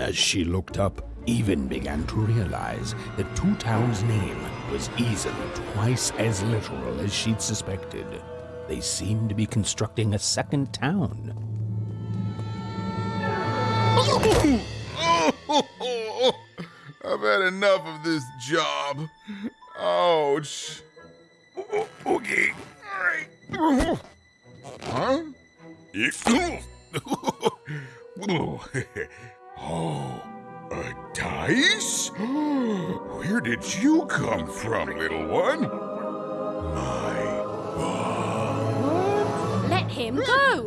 As she looked up, Even began to realize that Two Town's name was easily twice as literal as she'd suspected. They seemed to be constructing a second town. I've had enough of this job. Ouch. Okay. Huh? oh, a dice? Where did you come from, little one? My Let him go!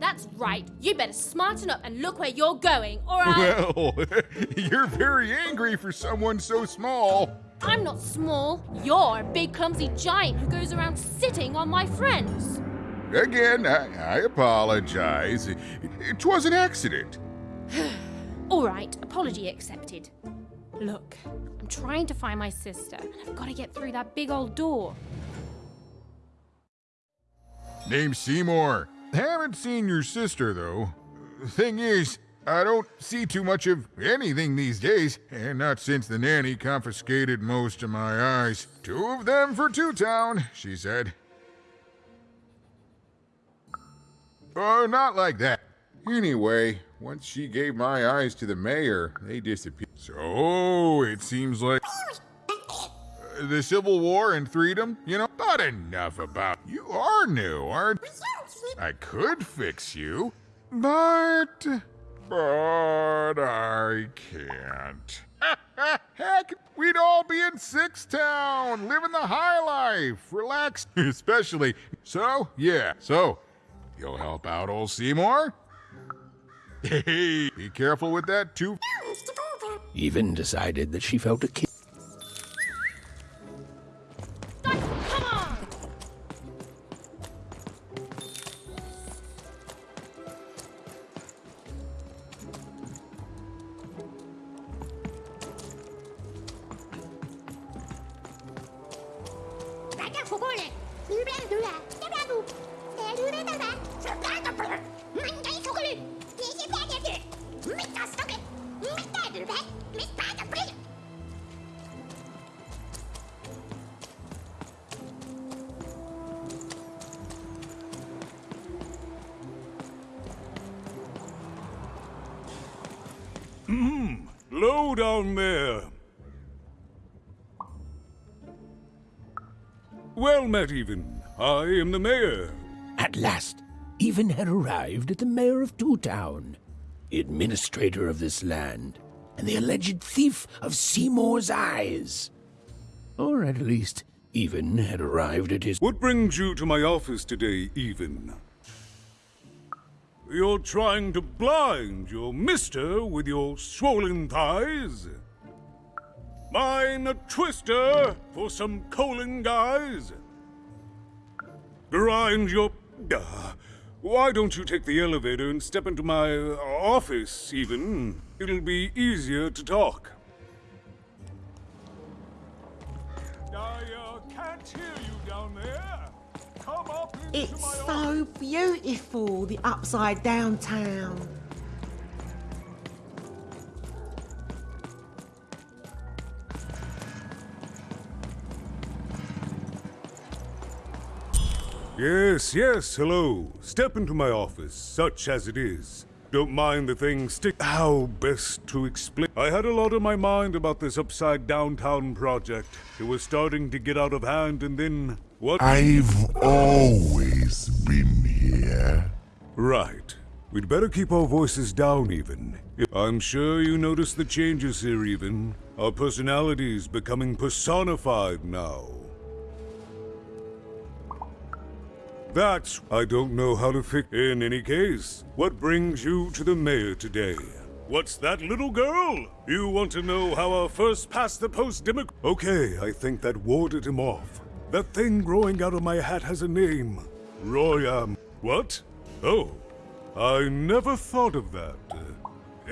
That's right. You better smarten up and look where you're going, or I. Well, you're very angry for someone so small. I'm not small. You're a big, clumsy giant who goes around sitting on my friends. Again, I, I apologize. It, it was an accident. All right, apology accepted. Look, I'm trying to find my sister, and I've got to get through that big old door. Name's Seymour. Haven't seen your sister, though. Thing is, I don't see too much of anything these days, and not since the nanny confiscated most of my eyes. Two of them for Two Town, she said. Oh, not like that. Anyway, once she gave my eyes to the mayor, they disappeared. So, it seems like. Uh, the Civil War and freedom, you know? But enough about. You are new, aren't I could fix you, but. But I can't. Heck, we'd all be in Six Town, living the high life, relaxed, especially. So, yeah, so, you'll help out old Seymour? Hey, be careful with that too. Even decided that she felt a kick. The mayor. At last, Even had arrived at the mayor of Two Town, the administrator of this land, and the alleged thief of Seymour's eyes. Or at least, Even had arrived at his. What brings you to my office today, Even? You're trying to blind your mister with your swollen thighs? Mine a twister for some colon guys? Grind your... Uh, why don't you take the elevator and step into my office, even? It'll be easier to talk. I uh, can't hear you down there. Come up It's so beautiful, the upside down town. Yes, yes, hello. Step into my office, such as it is. Don't mind the thing stick. How best to explain? I had a lot on my mind about this upside downtown project. It was starting to get out of hand, and then what? I've always been here. Right. We'd better keep our voices down, even. I'm sure you noticed the changes here, even. Our personalities becoming personified now. That's... I don't know how to fix... In any case, what brings you to the mayor today? What's that, little girl? You want to know how our first past-the-post democ... Okay, I think that warded him off. That thing growing out of my hat has a name. Royam. What? Oh, I never thought of that.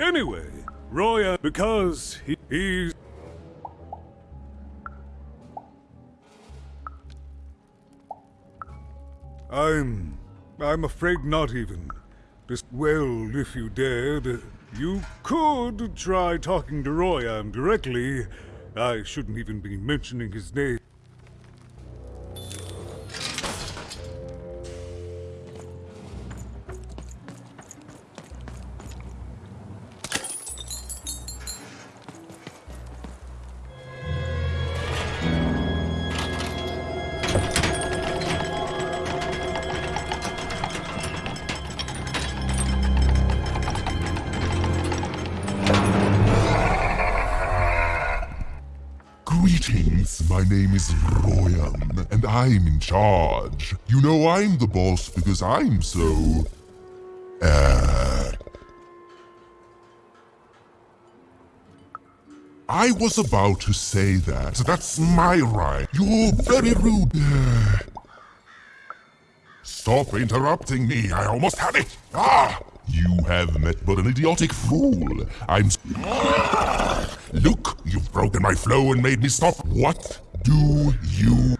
Anyway, Royam, because he, he's... I'm... I'm afraid not even. Just, well, if you dared. You could try talking to Royam directly. I shouldn't even be mentioning his name. I'm in charge. You know I'm the boss because I'm so... Uh... I was about to say that. That's my right. You're very rude. Stop interrupting me. I almost had it. Ah! You have met but an idiotic fool. I'm... Look, you've broken my flow and made me stop. What do you...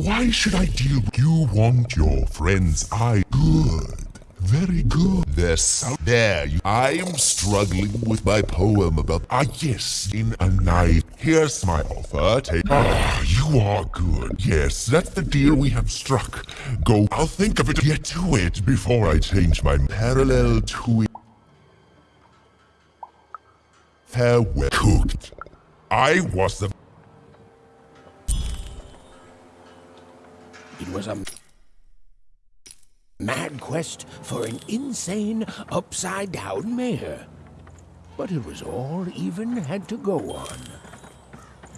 Why should I deal with you? Want your friend's eye? Good. Very good. There's. There, you... I am struggling with my poem about... Ah, yes, in a night. Here's my offer. Take... Ah, you are good. Yes, that's the deal we have struck. Go... I'll think of it. Get to it before I change my parallel to it. Farewell. Cooked. I was the... It was a mad quest for an insane, upside down mayor. But it was all even had to go on.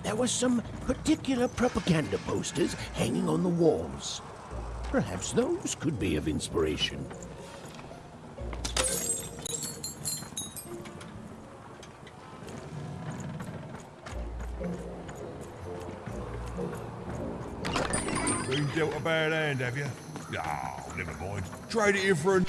There were some particular propaganda posters hanging on the walls. Perhaps those could be of inspiration. Been dealt a bad hand, have you? Oh, never mind. Trade it in for a...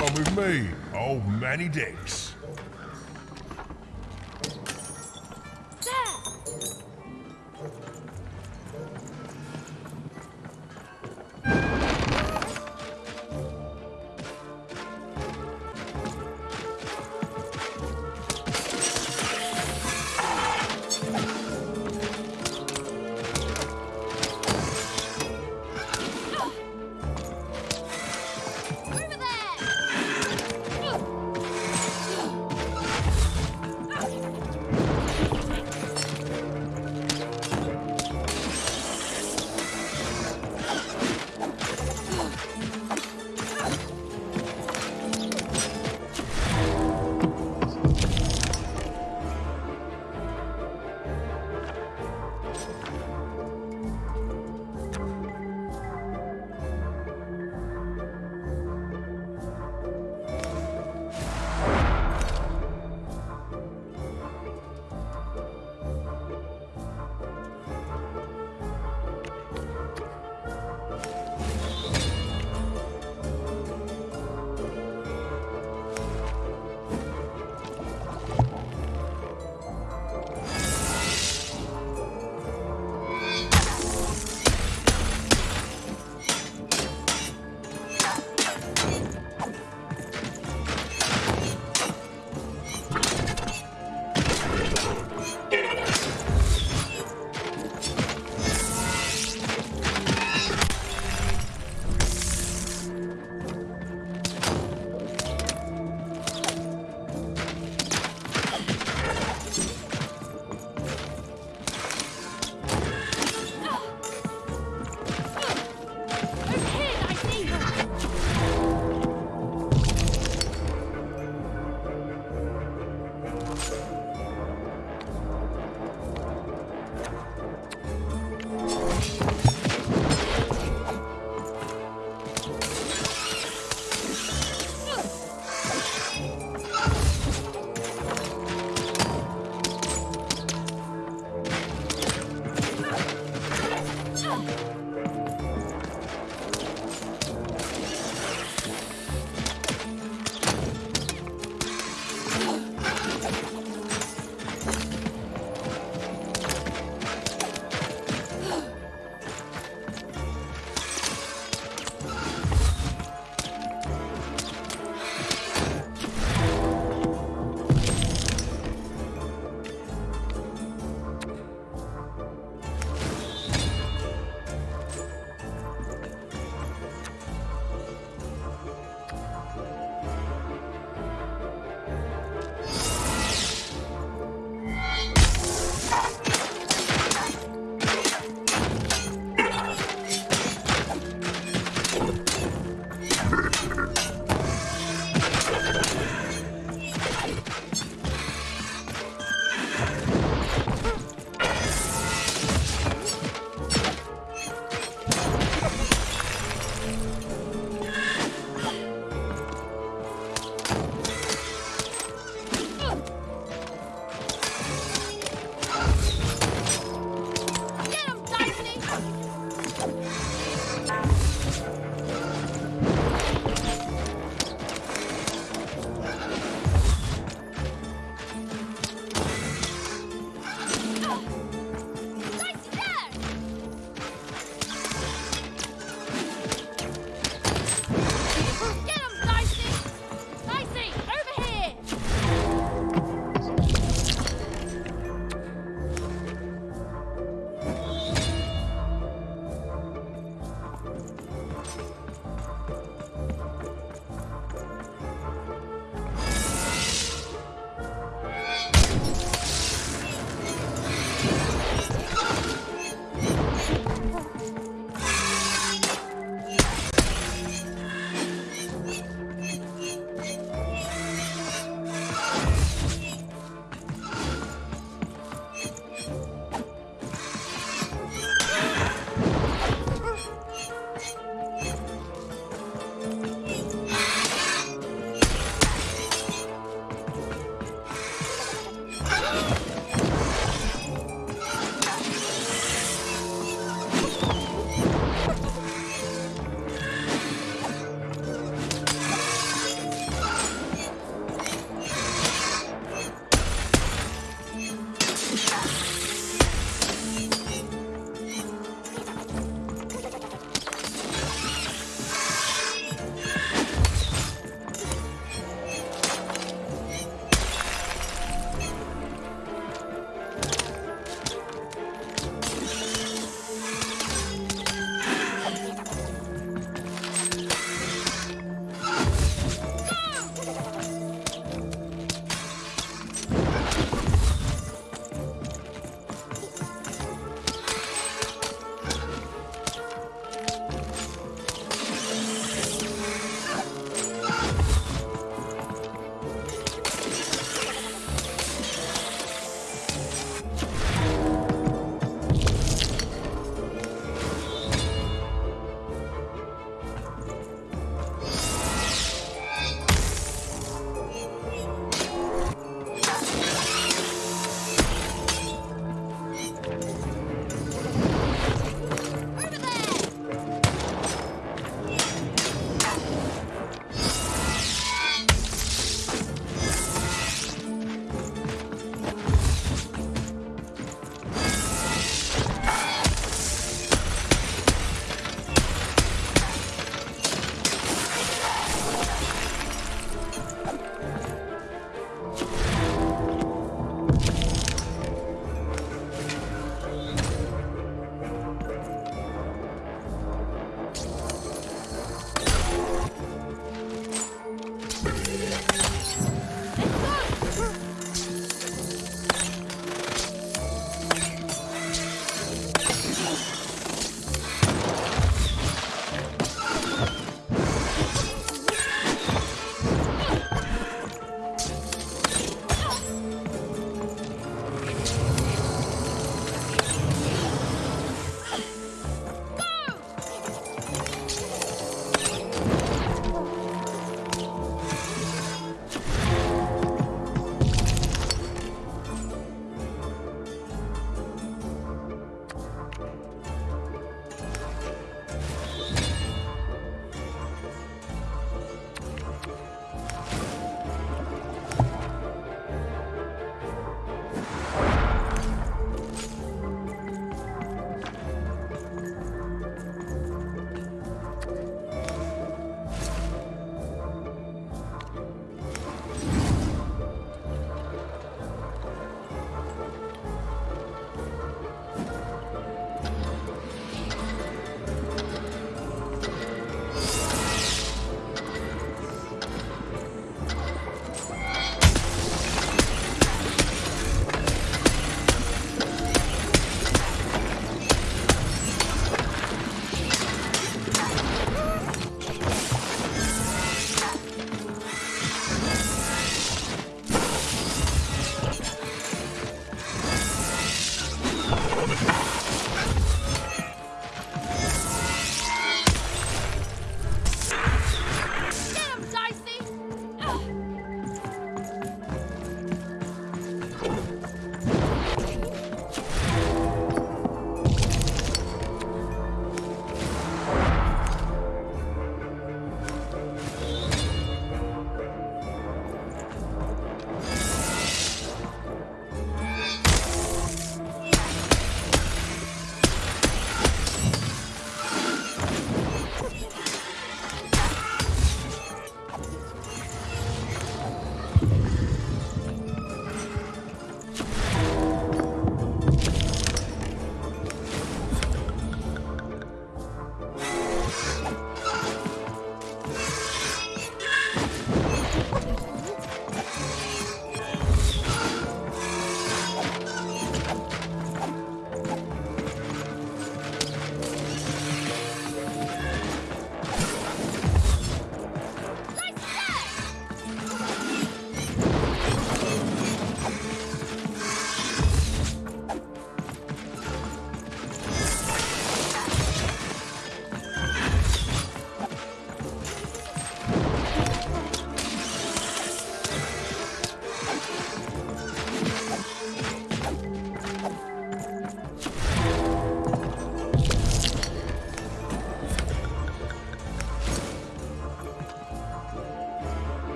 Come with me, old Manny Dix.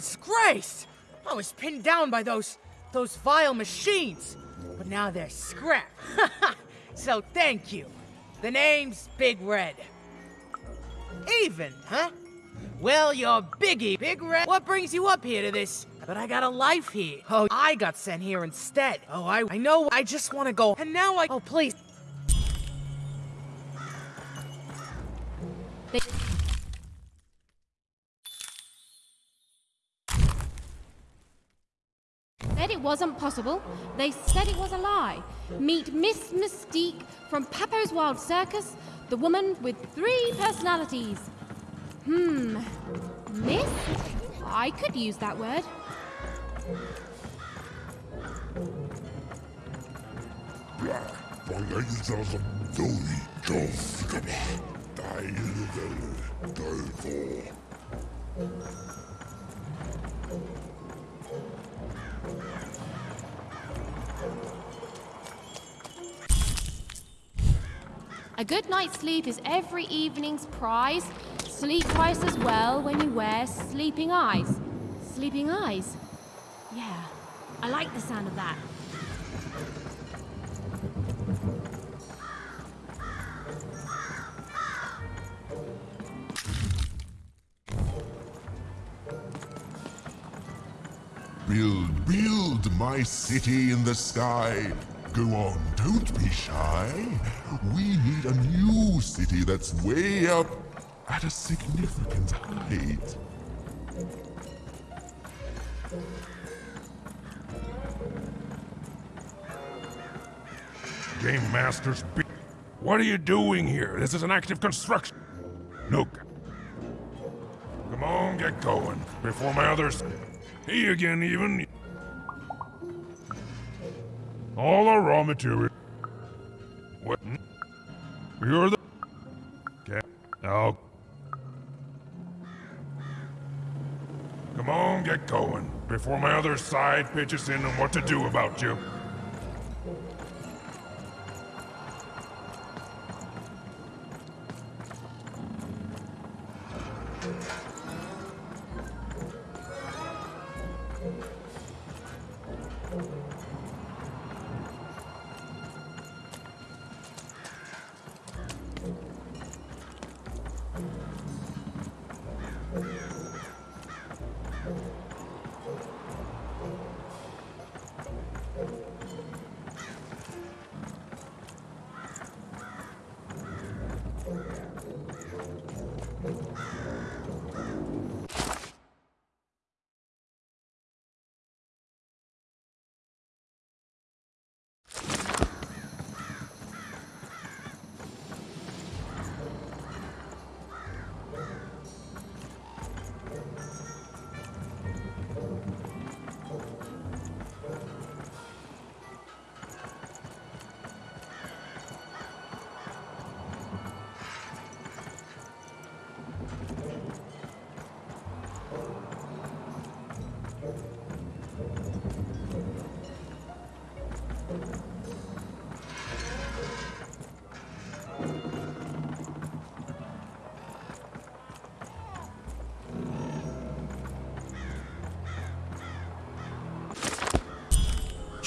Oh, my grace! I was pinned down by those, those vile machines. But now they're scrap. so thank you. The name's Big Red. Even, huh? Well, you're Biggie, Big Red. What brings you up here to this? But I got a life here. Oh, I got sent here instead. Oh, I, I know. I just want to go. And now I. Oh, please. Said it wasn't possible. They said it was a lie. Meet Miss Mystique from Papo's Wild Circus, the woman with three personalities. Hmm. Miss? I could use that word. A good night's sleep is every evening's prize. Sleep twice as well when you wear sleeping eyes. Sleeping eyes? Yeah, I like the sound of that. Build, build my city in the sky. Go on, don't be shy. We need a new city that's way up at a significant height. Game Master's be- What are you doing here? This is an active construction. Look. Come on, get going. Before my others. He again, even. All our raw material. What? You're the. Okay. Now. Come on, get going. Before my other side pitches in on what to do about you.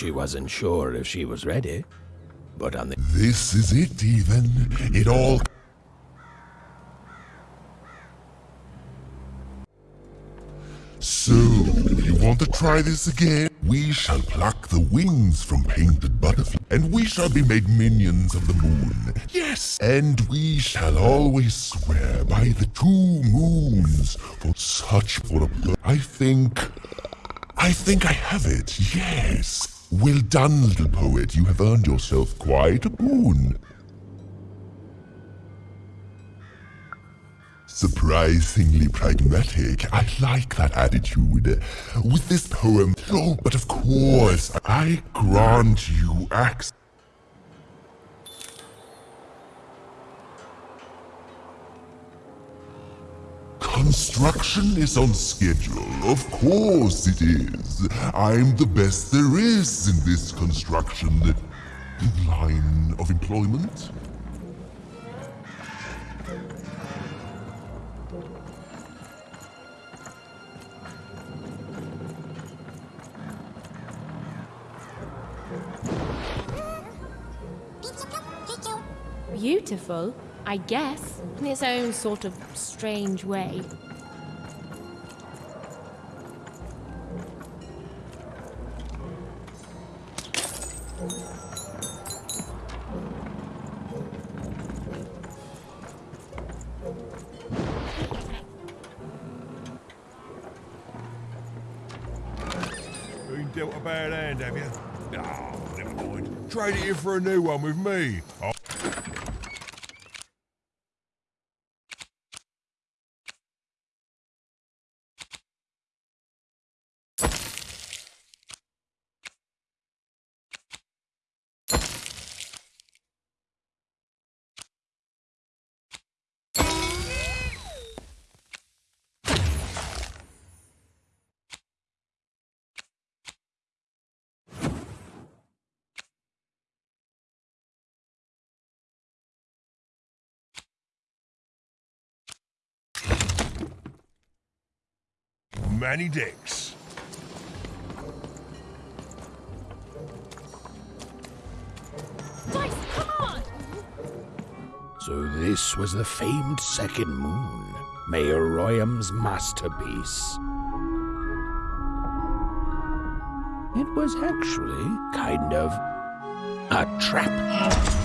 She wasn't sure if she was ready, but on the This is it, even. It all. So, you want to try this again? We shall pluck the wings from painted butterflies, and we shall be made minions of the moon. Yes! And we shall always swear by the two moons for such for a. I think. I think I have it, yes. Well done, little poet. You have earned yourself quite a boon. Surprisingly pragmatic. I like that attitude. With this poem, oh, but of course, I grant you access. Construction is on schedule. Of course it is. I'm the best there is in this construction line of employment. Beautiful, I guess, in its own sort of strange way. Been dealt a bad hand, have you? Oh, never mind. Trade it in for a new one with me. Oh. Manny Dix. Dice, come on! So this was the famed second moon, Mayor Royam's masterpiece. It was actually kind of a trap.